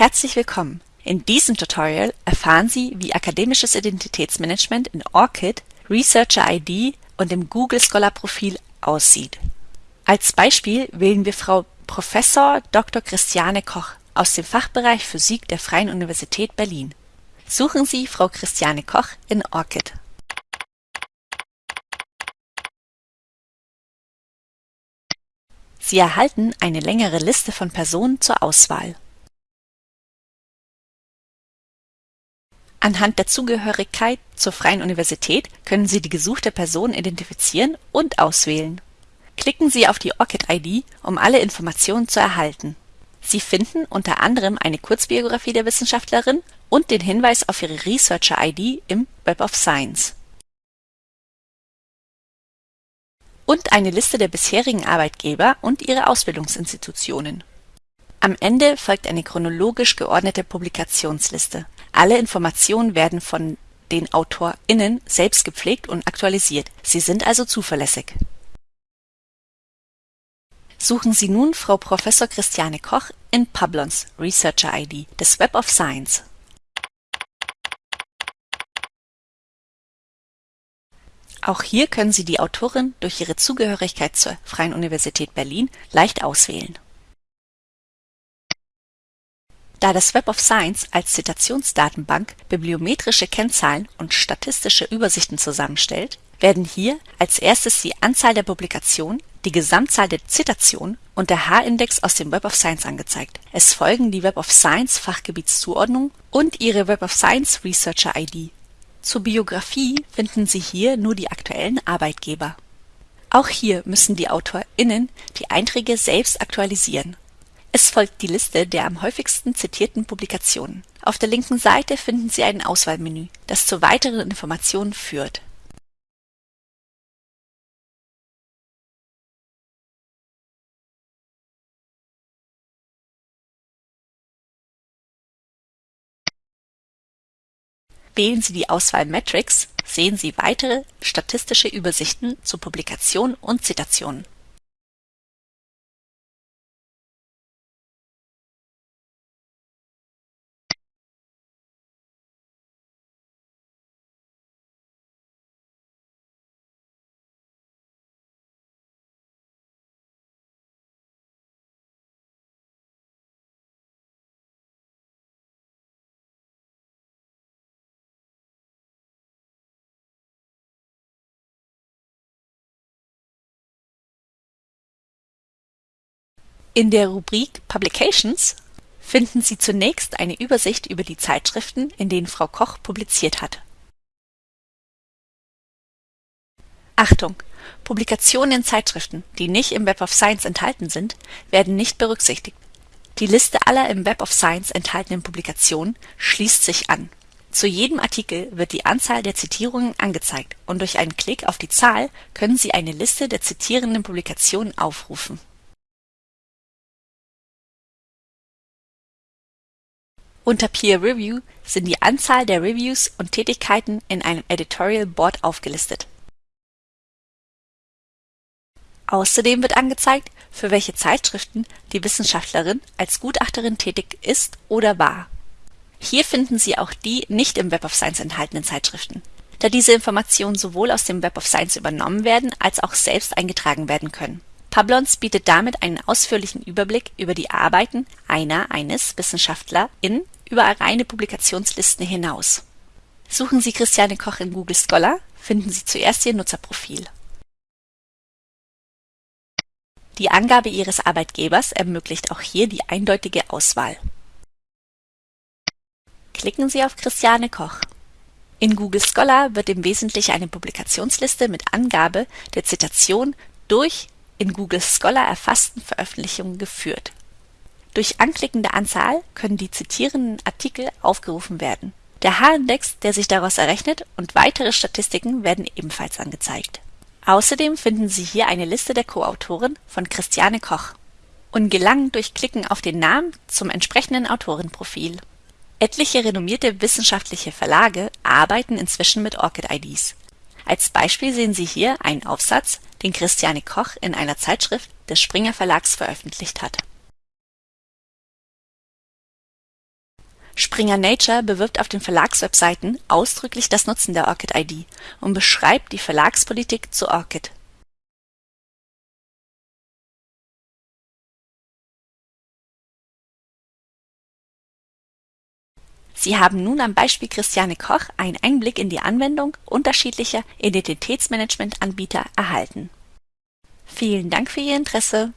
Herzlich willkommen! In diesem Tutorial erfahren Sie, wie akademisches Identitätsmanagement in ORCID, Researcher ID und im Google Scholar Profil aussieht. Als Beispiel wählen wir Frau Prof. Dr. Christiane Koch aus dem Fachbereich Physik der Freien Universität Berlin. Suchen Sie Frau Christiane Koch in ORCID. Sie erhalten eine längere Liste von Personen zur Auswahl. Anhand der Zugehörigkeit zur Freien Universität können Sie die gesuchte Person identifizieren und auswählen. Klicken Sie auf die ORCID-ID, um alle Informationen zu erhalten. Sie finden unter anderem eine Kurzbiografie der Wissenschaftlerin und den Hinweis auf ihre Researcher-ID im Web of Science. Und eine Liste der bisherigen Arbeitgeber und ihre Ausbildungsinstitutionen. Am Ende folgt eine chronologisch geordnete Publikationsliste. Alle Informationen werden von den AutorInnen selbst gepflegt und aktualisiert. Sie sind also zuverlässig. Suchen Sie nun Frau Prof. Christiane Koch in Publons Researcher ID des Web of Science. Auch hier können Sie die Autorin durch ihre Zugehörigkeit zur Freien Universität Berlin leicht auswählen. Da das Web of Science als Zitationsdatenbank bibliometrische Kennzahlen und statistische Übersichten zusammenstellt, werden hier als erstes die Anzahl der Publikationen, die Gesamtzahl der Zitationen und der H-Index aus dem Web of Science angezeigt. Es folgen die Web of Science Fachgebietszuordnung und ihre Web of Science Researcher ID. Zur Biografie finden Sie hier nur die aktuellen Arbeitgeber. Auch hier müssen die AutorInnen die Einträge selbst aktualisieren folgt die Liste der am häufigsten zitierten Publikationen. Auf der linken Seite finden Sie ein Auswahlmenü, das zu weiteren Informationen führt. Wählen Sie die Auswahl Metrics, sehen Sie weitere statistische Übersichten zu Publikationen und Zitationen. In der Rubrik Publications finden Sie zunächst eine Übersicht über die Zeitschriften, in denen Frau Koch publiziert hat. Achtung! Publikationen in Zeitschriften, die nicht im Web of Science enthalten sind, werden nicht berücksichtigt. Die Liste aller im Web of Science enthaltenen Publikationen schließt sich an. Zu jedem Artikel wird die Anzahl der Zitierungen angezeigt und durch einen Klick auf die Zahl können Sie eine Liste der zitierenden Publikationen aufrufen Unter Peer Review sind die Anzahl der Reviews und Tätigkeiten in einem Editorial Board aufgelistet. Außerdem wird angezeigt, für welche Zeitschriften die Wissenschaftlerin als Gutachterin tätig ist oder war. Hier finden Sie auch die nicht im Web of Science enthaltenen Zeitschriften, da diese Informationen sowohl aus dem Web of Science übernommen werden als auch selbst eingetragen werden können Publons bietet damit einen ausführlichen Überblick über die Arbeiten einer/eines WissenschaftlerIn über reine Publikationslisten hinaus. Suchen Sie Christiane Koch in Google Scholar, finden Sie zuerst ihr Nutzerprofil. Die Angabe Ihres Arbeitgebers ermöglicht auch hier die eindeutige Auswahl. Klicken Sie auf Christiane Koch. In Google Scholar wird im Wesentlichen eine Publikationsliste mit Angabe der Zitation durch in Google Scholar erfassten Veröffentlichungen geführt. Durch Anklicken der Anzahl können die zitierenden Artikel aufgerufen werden. Der H-Index, der sich daraus errechnet, und weitere Statistiken werden ebenfalls angezeigt. Außerdem finden Sie hier eine Liste der Co-Autoren von Christiane Koch und gelangen durch Klicken auf den Namen zum entsprechenden Autorenprofil. Etliche renommierte wissenschaftliche Verlage arbeiten inzwischen mit ORCID-IDs. Als Beispiel sehen Sie hier einen Aufsatz, den Christiane Koch in einer Zeitschrift des Springer Verlags veröffentlicht hat Springer Nature bewirbt auf den Verlagswebseiten ausdrücklich das Nutzen der ORCID-ID und beschreibt die Verlagspolitik zu ORCID. Sie haben nun am Beispiel Christiane Koch einen Einblick in die Anwendung unterschiedlicher Identitätsmanagement-Anbieter erhalten. Vielen Dank für Ihr Interesse!